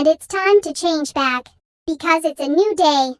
And it's time to change back. Because it's a new day.